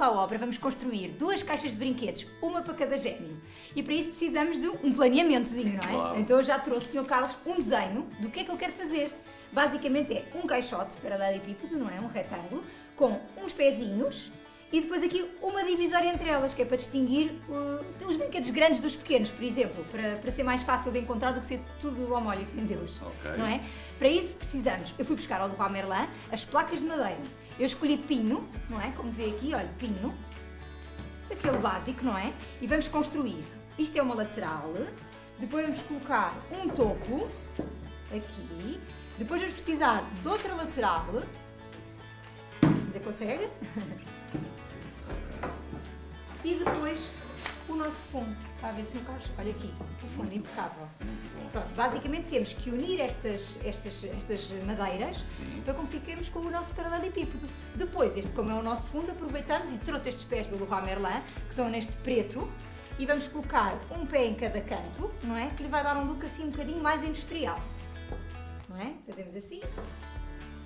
à obra, vamos construir duas caixas de brinquedos, uma para cada gêmeo. E para isso precisamos de um planeamentozinho, não é? Claro. Então eu já trouxe, Sr. Carlos, um desenho do que é que eu quero fazer. Basicamente é um caixote paralelepípedo, não é? Um retângulo, com uns pezinhos e depois aqui uma divisória entre elas, que é para distinguir uh, os brinquedos grandes dos pequenos, por exemplo, para, para ser mais fácil de encontrar do que ser tudo ao molho e em Deus. Ok. Não é? Para isso precisamos, eu fui buscar ao Leroy Merlin as placas de madeira. Eu escolhi pino, não é? Como vê aqui, olha, pino, daquele básico, não é? E vamos construir. Isto é uma lateral, depois vamos colocar um topo, aqui, depois vamos precisar de outra lateral, ainda consegue? E depois o nosso fundo. Está a ver, Sr. Carlos? Olha aqui, o fundo impecável. Pronto, basicamente temos que unir estas, estas, estas madeiras Sim. para que fiquemos com o nosso paralelepípedo. Depois, este como é o nosso fundo, aproveitamos e trouxe estes pés do Leroy Merlin, que são neste preto, e vamos colocar um pé em cada canto, não é? Que lhe vai dar um look assim um bocadinho mais industrial. Não é? Fazemos assim.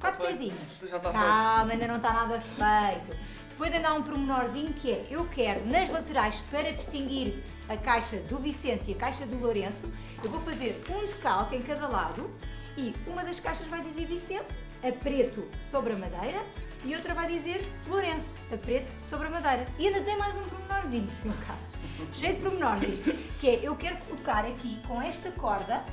Quatro Feito. pezinhos. Então já está Calma, ainda não está nada feito. Depois ainda há um pormenorzinho que é, eu quero nas laterais para distinguir a caixa do Vicente e a caixa do Lourenço, eu vou fazer um decalque em cada lado e uma das caixas vai dizer Vicente, a preto sobre a madeira, e outra vai dizer Lourenço, a preto sobre a madeira. E ainda tem mais um pormenorzinho, Sr. Carlos. Cheio de pormenores isto, que é, eu quero colocar aqui com esta corda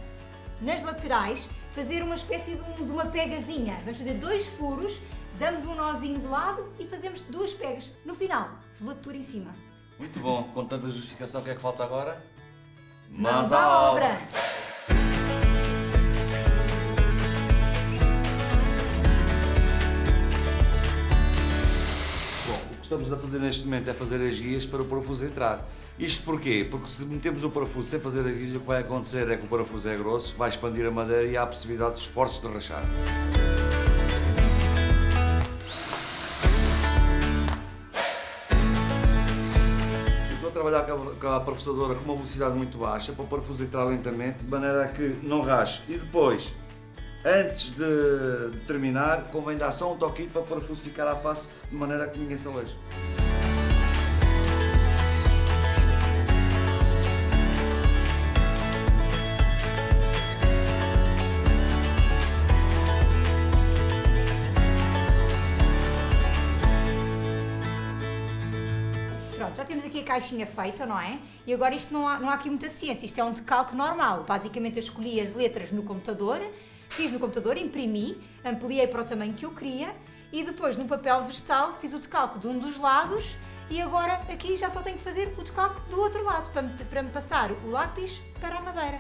nas laterais, fazer uma espécie de, um- de uma pegazinha. Vamos fazer dois furos, damos um nozinho de lado e fazemos duas pegas. No final, velatura em cima. Muito bom. Com tanta justificação, o que é que falta agora? Mãos à obra! Bom, estamos a fazer neste momento é fazer as guias para o parafuso entrar. Isto porquê? Porque se metemos o parafuso sem fazer a guia, o que vai acontecer é que o parafuso é grosso, vai expandir a madeira e há a possibilidade de esforços de rachar. Estou a trabalhar com a parafusadora com uma velocidade muito baixa para o parafuso entrar lentamente, de maneira a que não rache. E depois, antes de, terminar, convém dar só um toquinho para o parafuso ficar à face, de maneira que ninguém se aleje. Já temos aqui a caixinha feita, não é? E agora isto não há, não há aqui muita ciência, isto é um decalque normal. Basicamente eu escolhi as letras no computador, fiz no computador, imprimi, ampliei para o tamanho que eu queria e depois no papel vegetal fiz o decalque de um dos lados e agora aqui já só tenho que fazer o decalque do outro lado para me, para me passar o lápis para a madeira.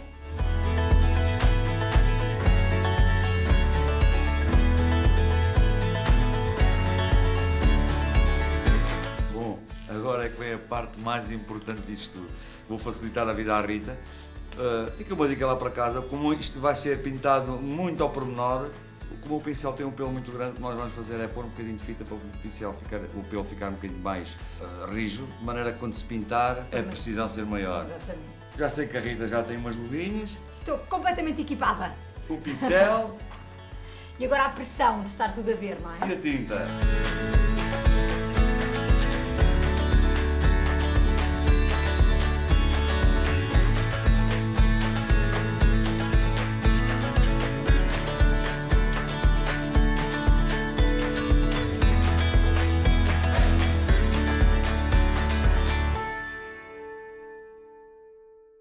Bom, agora é que vem a parte mais importante disto tudo. Vou facilitar a vida à Rita. Uh, fica uma dica lá para casa, como isto vai ser pintado muito ao pormenor, como o pincel tem um pelo muito grande, o que nós vamos fazer é pôr um bocadinho de fita para o pincel ficar, o pelo ficar um bocadinho mais uh, rijo, de maneira que quando se pintar a precisão ser maior. Exatamente. Já sei que a Rita já tem umas luvinhas, Estou completamente equipada. o pincel E agora a pressão de estar tudo a ver, não é? e a tinta.